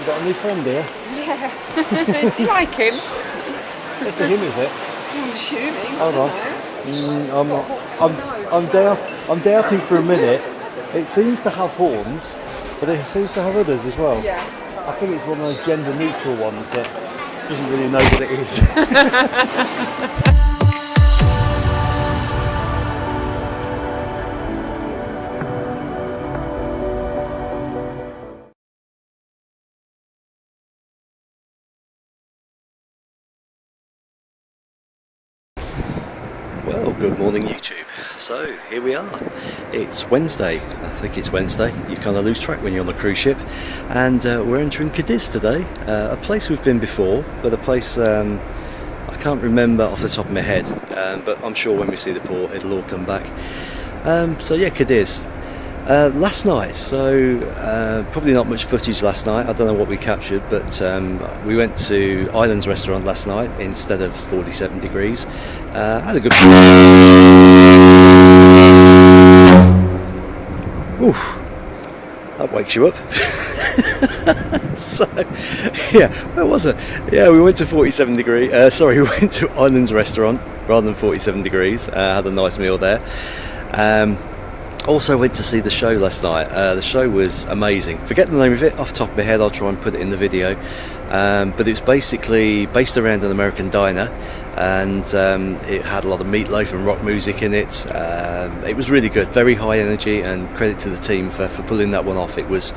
You got a new friend here? Yeah. Do you like him? It's a him, is it? I'm assuming. Hold on. Mm, I'm, I'm, I'm, doubt, I'm doubting for a minute. It seems to have horns, but it seems to have others as well. Yeah. I think it's one of those gender neutral ones that doesn't really know what it is. So here we are. It's Wednesday. I think it's Wednesday. You kind of lose track when you're on the cruise ship, and uh, we're entering Cadiz today. Uh, a place we've been before, but a place um, I can't remember off the top of my head. Um, but I'm sure when we see the port, it'll all come back. Um, so yeah, Cadiz. Uh, last night, so uh, probably not much footage last night. I don't know what we captured, but um, we went to Islands Restaurant last night instead of 47 degrees. Uh, had a good. Oof, that wakes you up. so, yeah, where was it? Yeah, we went to 47 degree. Uh, sorry, we went to Islands Restaurant rather than 47 degrees. Uh, had a nice meal there. Um, also went to see the show last night. Uh, the show was amazing. Forget the name of it off the top of my head. I'll try and put it in the video. Um, but it was basically based around an American diner, and um, it had a lot of Meat Loaf and rock music in it. Um, it was really good, very high energy, and credit to the team for, for pulling that one off. It was,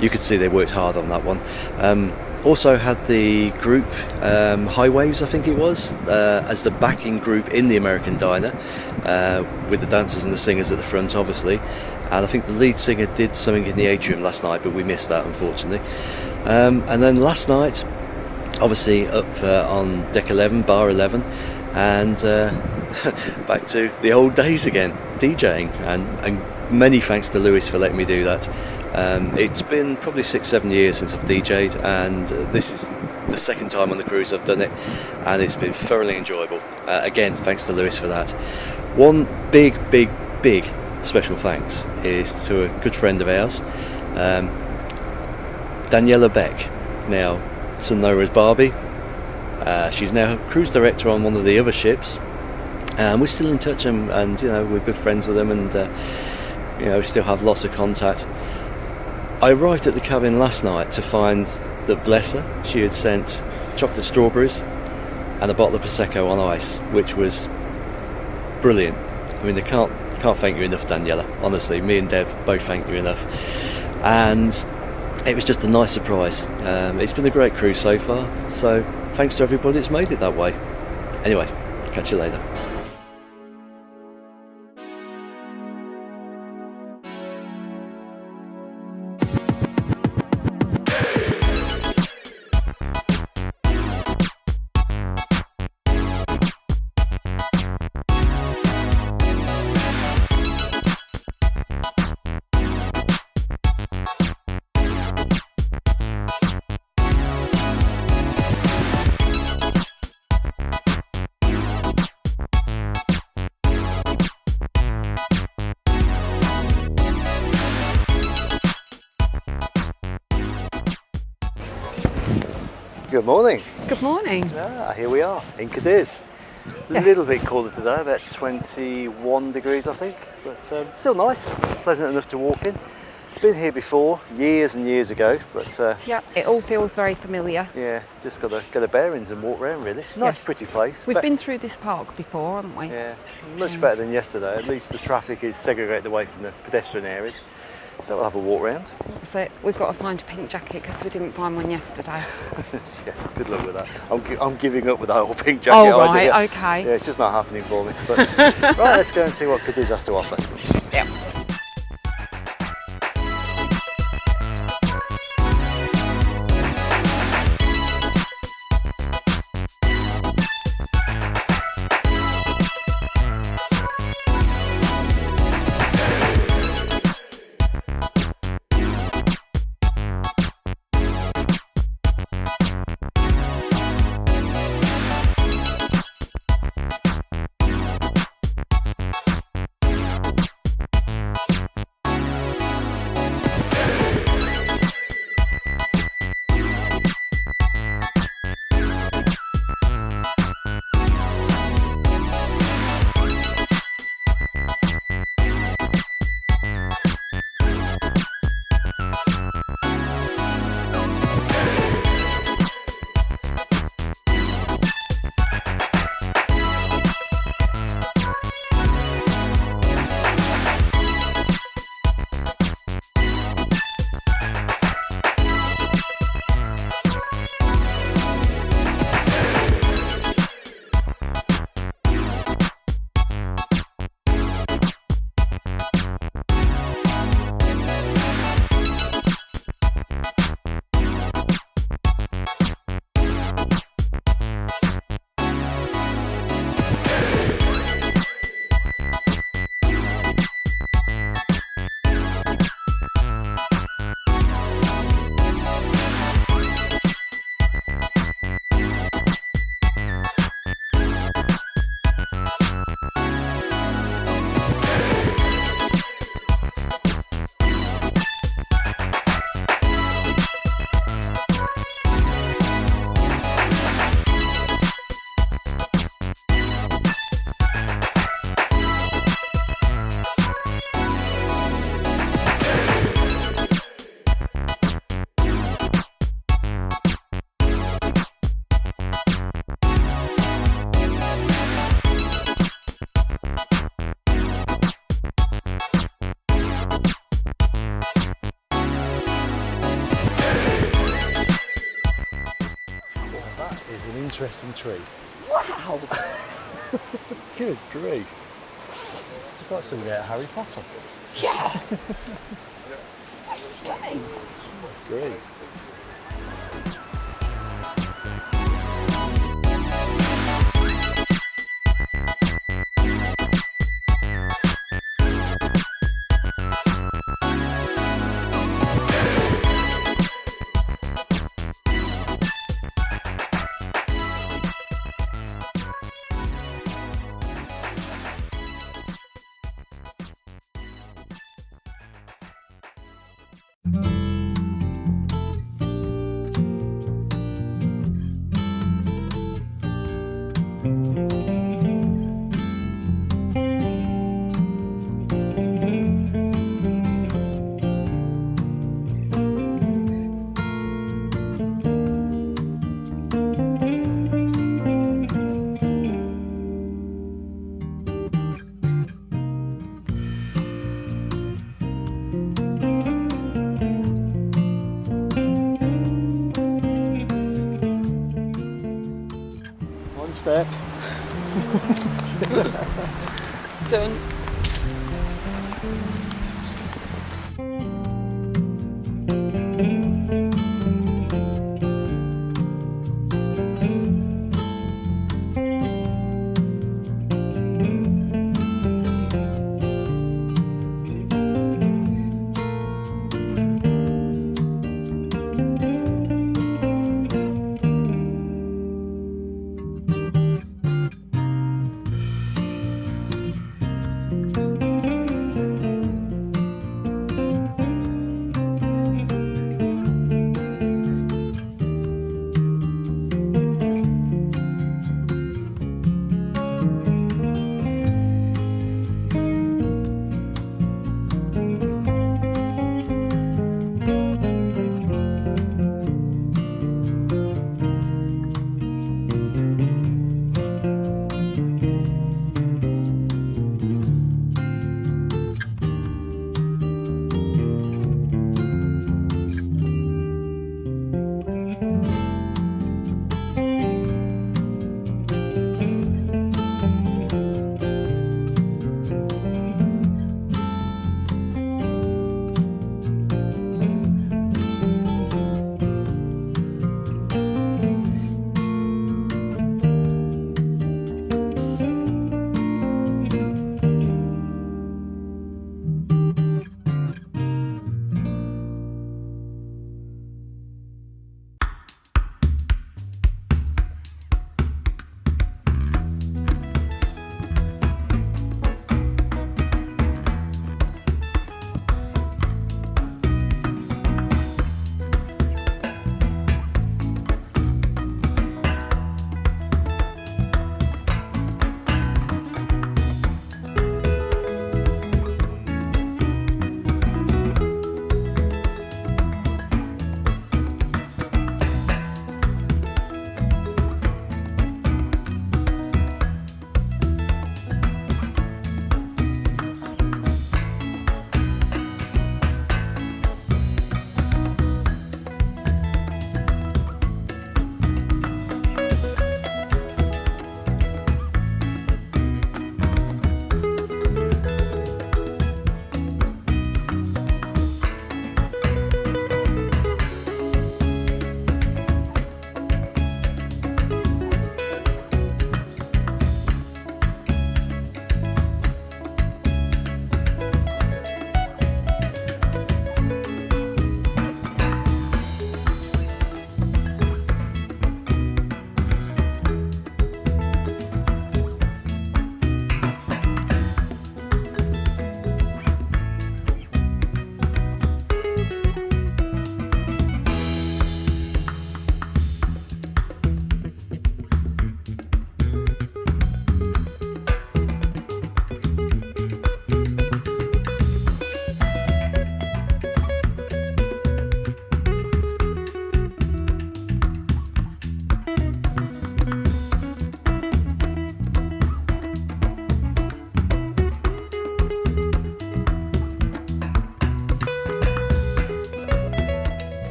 you could see they worked hard on that one. Um, also had the group um, High I think it was, uh, as the backing group in the American Diner, uh, with the dancers and the singers at the front, obviously. And I think the lead singer did something in the atrium last night, but we missed that, unfortunately. Um, and then last night, obviously up uh, on deck 11, bar 11, and uh, back to the old days again, DJing. And, and many thanks to Lewis for letting me do that. Um, it's been probably six, seven years since I've DJ'd, and uh, this is the second time on the cruise I've done it, and it's been thoroughly enjoyable. Uh, again, thanks to Lewis for that. One big, big, big special thanks is to a good friend of ours, um, Daniela Beck. Now, some know her as Barbie. Uh, she's now cruise director on one of the other ships, and we're still in touch, and, and you know we're good friends with them, and uh, you know we still have lots of contact. I arrived at the cabin last night to find that bless her, she had sent chocolate strawberries and a bottle of prosecco on ice, which was brilliant. I mean, I can't can't thank you enough, Daniela. Honestly, me and Deb both thank you enough, and it was just a nice surprise. Um, it's been a great cruise so far. So thanks to everybody that's made it that way. Anyway, catch you later. Good morning. Good morning. Ah, here we are in Cadiz. A Yeah. little bit colder today, about 21 degrees I think, but um, still nice, pleasant enough to walk in. Been here before, years and years ago, but uh, Yeah, it all feels very familiar. yeah, just got to get the bearings and walk around really. Nice, Yeah. pretty place. We've been through this park before, haven't we? Yeah, much better than yesterday. At least the traffic is segregated away from the pedestrian areas. So we'll have a walk round. So we've got to find a pink jacket because we didn't find one yesterday. yeah, good luck with that. I'm, gi- I'm giving up with that whole pink jacket Oh, idea. okay. Yeah, it's just not happening for me. But right, let's go and see what Cadiz has to offer. Yeah. Interesting tree. Wow! Good grief. It's like something out of Harry Potter. yeah! That's stunning. Great. Done.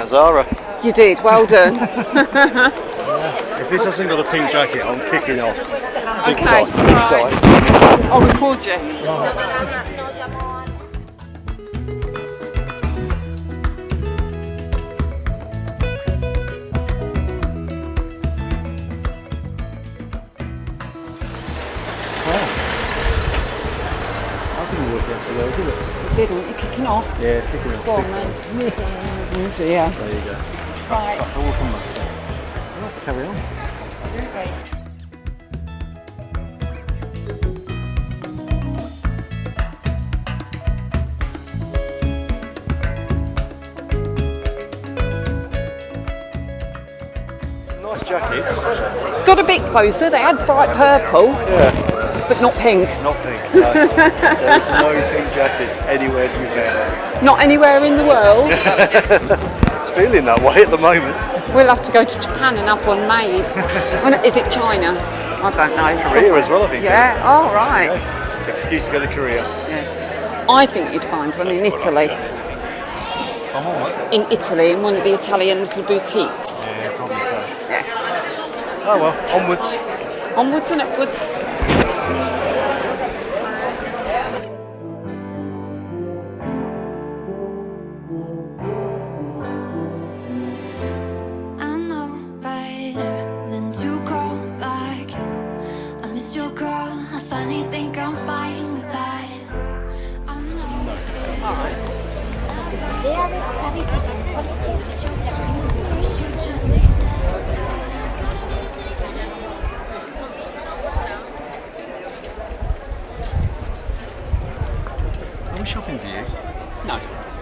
Found Zara. You did. Well done. If this doesn't got a pink jacket, I'm kicking off. Big Okay, time. Big right. time. I'll record you. That so well, did it? You didn't. You're kicking off. Yeah, kicking off. Go on then. Oh dear. There you go. Right. That's all from that stuff. Right, carry on. Absolutely. Nice jackets. Got a bit closer. They had bright purple, Yeah. But not pink. Not pink. No. There's no pink jackets anywhere to be found. Not anywhere in the world. It's feeling that way at the moment. We'll have to go to Japan and have one made. Is it China? I don't know. Korea as well, I think. Yeah. Oh right. Excuse to go to Korea. Yeah. I think you'd find one in Italy. It. In Italy, in one of the Italian little boutiques. Yeah, probably so. Yeah. Oh well, onwards. Onwards and upwards.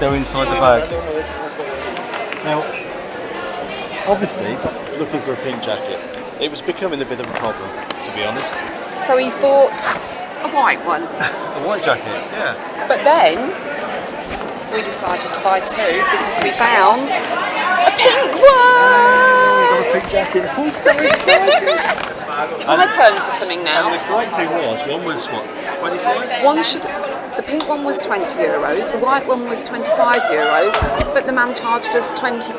go inside the bag. Now, obviously, looking for a pink jacket. It was becoming a bit of a problem, to be honest. So he's bought a white one, A white jacket, yeah. but then we decided to buy two because we found a pink one. Got a pink jacket. I'm so excited. Is it my turn for something and now? the great thing was, one was what, 25? One should. The pink one was 20 euros, the white one was 25 euros, but the man charged us 20.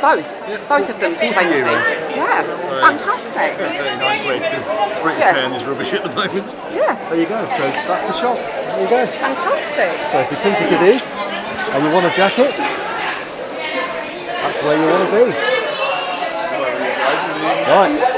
Both, both of them for 20. euros. Yeah, fantastic. 39 quid, because British Yeah. pound is rubbish at the moment. Yeah, There you go, so that's the shop. There you go. fantastic. So if you come to Cadiz and you want a jacket, that's where you want to be. Right.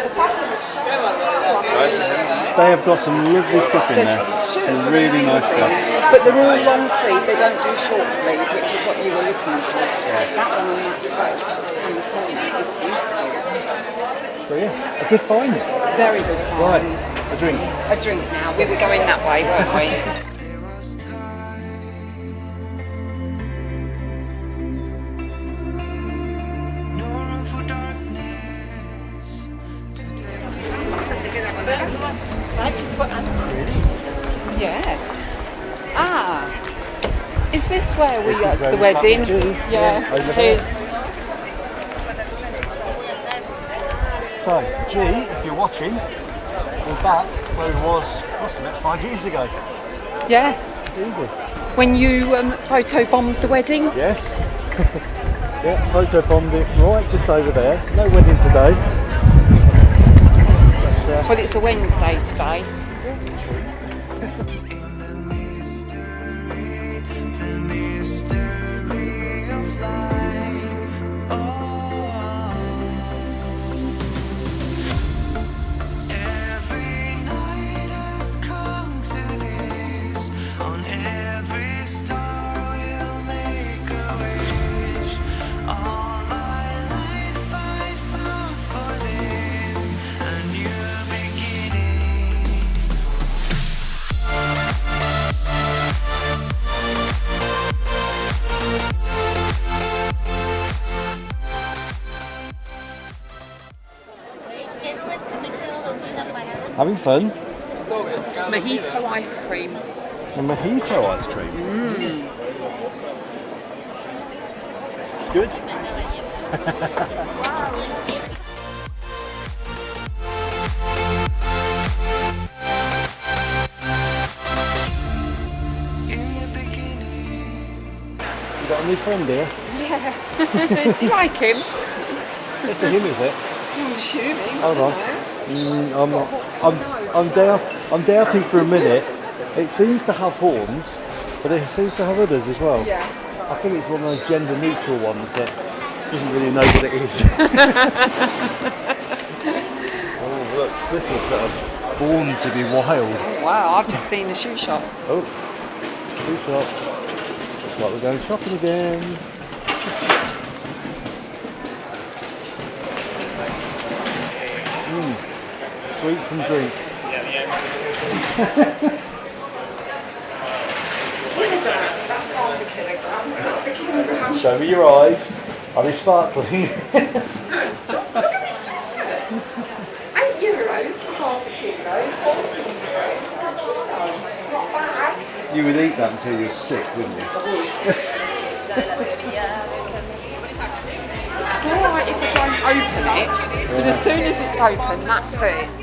They have got some lovely stuff in there. Some really nice stuff. But they're all long sleeve, they don't do short sleeve, which is what you were looking for. That one on that toe and the corner is beautiful. So yeah, a good find. Very good find. Right, a drink. A drink now. We were going that way, weren't we? where we This at the we wedding? Yeah, Yeah, over it there. is. So, G, if you're watching, we're back where we was, must have five years ago. Yeah. Easy. When you um, photo bombed the wedding. Yes. Yeah, photo bombed it right just over there. No wedding today. Well, it's a Wednesday today. Fun. Mojito ice cream. And mojito ice cream. Good. In the beginning. You got a new friend here. Do you like him? It's a him, is it? I'm assuming. Hold on. Mm, I'm, I'm, I'm, doubt, I'm doubting for a minute. It seems to have horns, but it seems to have others as well. Yeah. I think it's one of those gender neutral ones that doesn't really know what it is. oh, look, slippers that are born to be wild. Wow, I've just seen the shoe shop. Oh, shoe shop. Looks like we're going shopping again. Mm, sweets and drink. Show me your eyes. Are they sparkling? Eight euros for half a kilo, fourteen euros for a kilo. Not bad. you would eat that until you're sick, wouldn't you? It's alright if I don't open it, but as soon as it's open, that's it.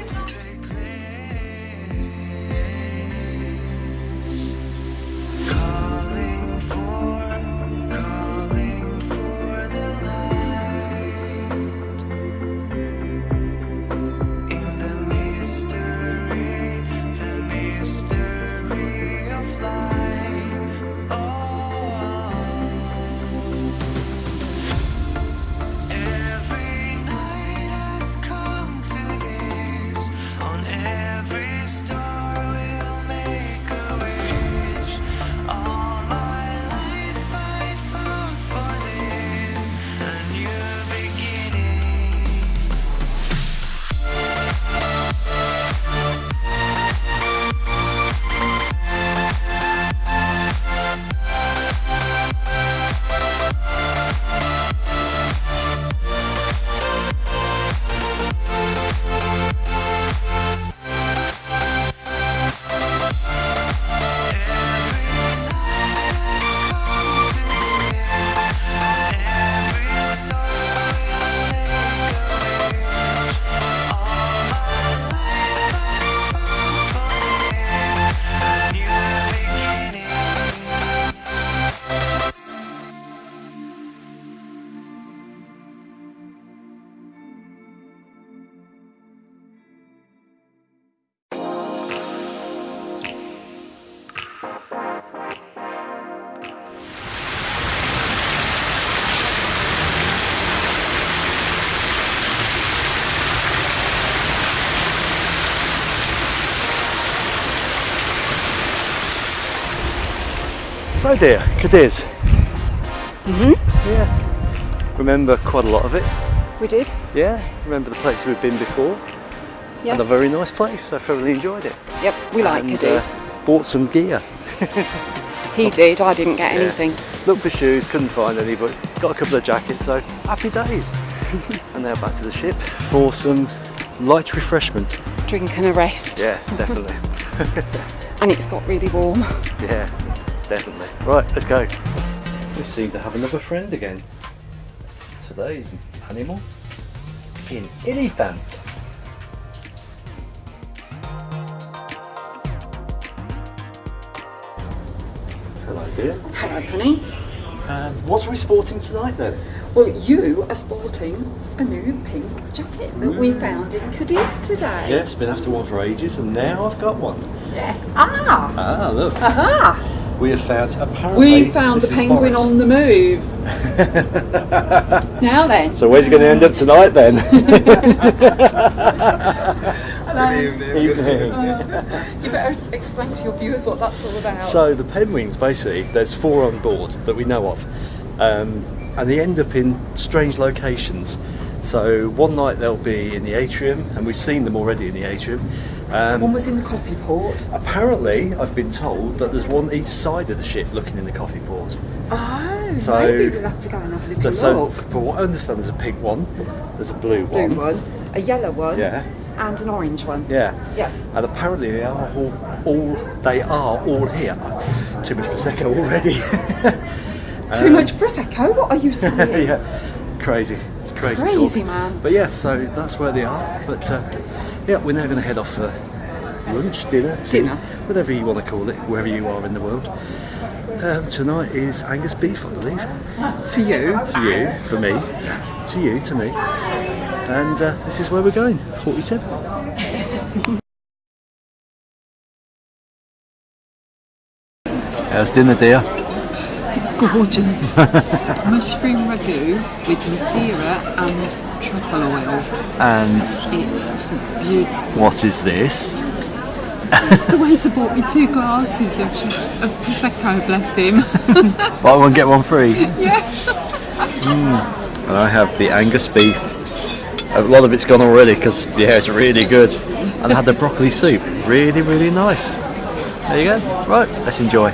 So dear, Cadiz. Mm-hmm. Yeah. Remember quite a lot of it. We did. Yeah. Remember the places we've been before. Yeah. And a very nice place. I thoroughly enjoyed it. Yep, we like and, Cadiz. uh, bought some gear. he did, I didn't get anything. Looked for shoes, couldn't find any, but got a couple of jackets, so happy days. and now back to the ship for some light refreshment. Drink and a rest. Yeah, definitely. And it's got really warm. yeah, definitely. Right, let's go. We seem to have another friend again. Today's animal in elephant. Hello, dear. Hello, honey. Um, what are we sporting tonight then? Well, you are sporting a new pink jacket that we found in Cadiz today. Yes, been after one for ages, and now I've got one. Yeah. Ah! Ah, look. Aha! We have found apparently. We found the penguin Boris. on the move. now then. So where's he going to end up tonight then? Good Evening. You better explain to your viewers what that's all about. So the penguins, basically, there's four on board that we know of, um, and they end up in strange locations. So one night they'll be in the atrium, and we've seen them already in the atrium. Um, one was in the coffee port. apparently, I've been told that there's one each side of the ship looking in the coffee port. Oh, So- maybe we'll have to go and have a so, look. for what I understand, there's a pink one, there's a blue Blue one, one, a yellow one, yeah, and an orange one. yeah, Yeah. and apparently they are all, all they are all here. Too much prosecco already. Too much prosecco. What are you saying? Yeah, crazy. It's crazy. Crazy, man. But yeah, so that's where they are. But uh, yeah, we're now going to head off for lunch, dinner, tea, Dinner. whatever you want to call it, wherever you are in the world. Um, tonight is Angus beef, I believe. For you. For you, for me, to you, to me. And uh, this is where we're going. 47. How's dinner, dear? It's gorgeous. Mushroom ragu with Madeira and truffle oil. And It's beautiful. what is this? The waiter bought me two glasses of, of prosecco. Bless him. Buy one, get one free. yeah. Hmm. And I have the Angus beef. A lot of it's gone already because yeah, it's really good. And I had the broccoli soup, really, really nice. There you go. Right, let's enjoy.